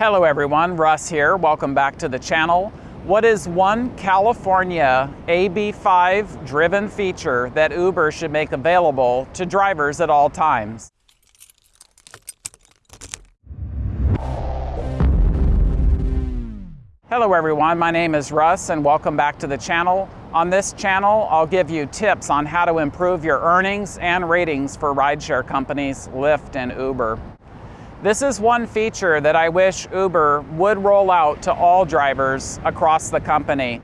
Hello everyone, Russ here. Welcome back to the channel. What is one California AB5 driven feature that Uber should make available to drivers at all times? Hello everyone, my name is Russ and welcome back to the channel. On this channel, I'll give you tips on how to improve your earnings and ratings for rideshare companies Lyft and Uber. This is one feature that I wish Uber would roll out to all drivers across the company.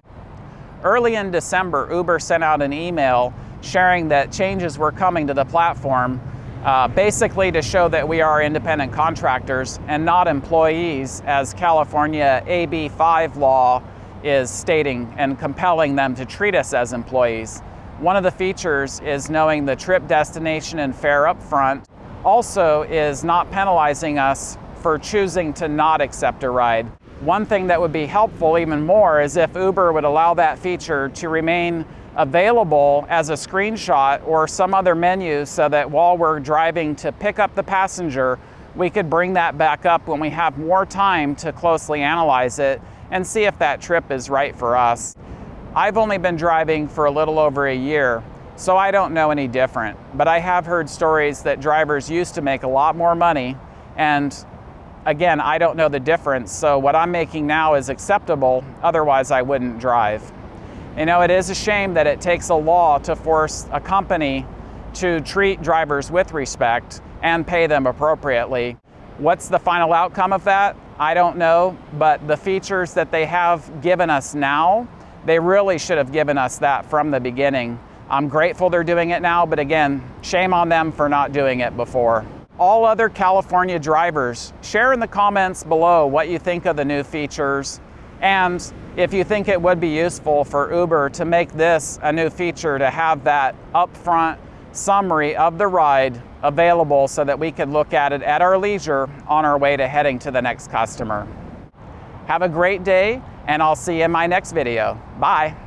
Early in December, Uber sent out an email sharing that changes were coming to the platform uh, basically to show that we are independent contractors and not employees, as California AB 5 law is stating and compelling them to treat us as employees. One of the features is knowing the trip destination and fare up front. Also is not penalizing us for choosing to not accept a ride. One thing that would be helpful even more is if Uber would allow that feature to remain available as a screenshot or some other menu so that while we're driving to pick up the passenger, we could bring that back up when we have more time to closely analyze it and see if that trip is right for us. I've only been driving for a little over a year, so I don't know any different. But I have heard stories that drivers used to make a lot more money, and again, I don't know the difference, so what I'm making now is acceptable, otherwise I wouldn't drive. You know, it is a shame that it takes a law to force a company to treat drivers with respect and pay them appropriately. What's the final outcome of that? I don't know, but the features that they have given us now, they really should have given us that from the beginning. I'm grateful they're doing it now, but again, shame on them for not doing it before. All other California drivers, share in the comments below what you think of the new features and if you think it would be useful for Uber to make this a new feature to have that upfront summary of the ride available so that we could look at it at our leisure on our way to heading to the next customer. Have a great day and I'll see you in my next video. Bye.